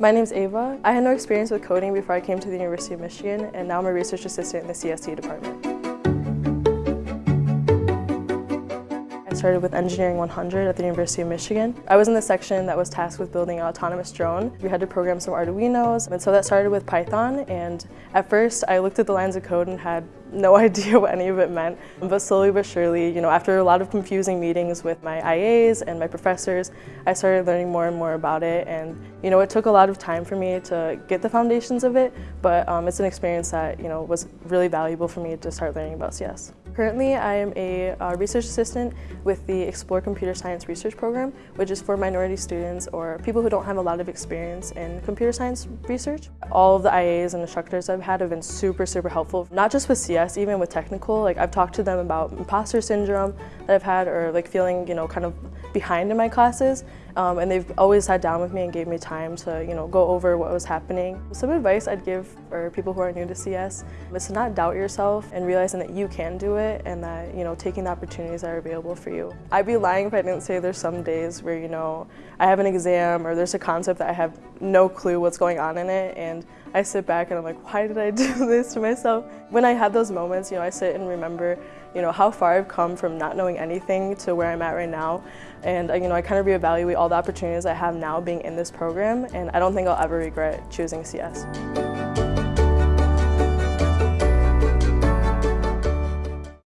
My name's Ava. I had no experience with coding before I came to the University of Michigan, and now I'm a research assistant in the CSE department. I started with Engineering 100 at the University of Michigan. I was in the section that was tasked with building an autonomous drone. We had to program some Arduinos, and so that started with Python, and at first I looked at the lines of code and had no idea what any of it meant. But slowly but surely, you know, after a lot of confusing meetings with my IAs and my professors, I started learning more and more about it. And, you know, it took a lot of time for me to get the foundations of it, but um, it's an experience that, you know, was really valuable for me to start learning about CS. Currently, I am a uh, research assistant with the Explore Computer Science Research Program, which is for minority students or people who don't have a lot of experience in computer science research. All of the IAs and instructors I've had have been super, super helpful, not just with CS, even with technical, like I've talked to them about imposter syndrome that I've had or like feeling, you know, kind of behind in my classes. Um, and they've always sat down with me and gave me time to, you know, go over what was happening. Some advice I'd give for people who are new to CS is to not doubt yourself and realizing that you can do it and that, you know, taking the opportunities that are available for you. I'd be lying if I didn't say there's some days where, you know, I have an exam or there's a concept that I have no clue what's going on in it and I sit back and I'm like, why did I do this to myself? When I have those moments, you know, I sit and remember, you know, how far I've come from not knowing anything to where I'm at right now. And, uh, you know, I kind of reevaluate all the opportunities I have now being in this program, and I don't think I'll ever regret choosing CS.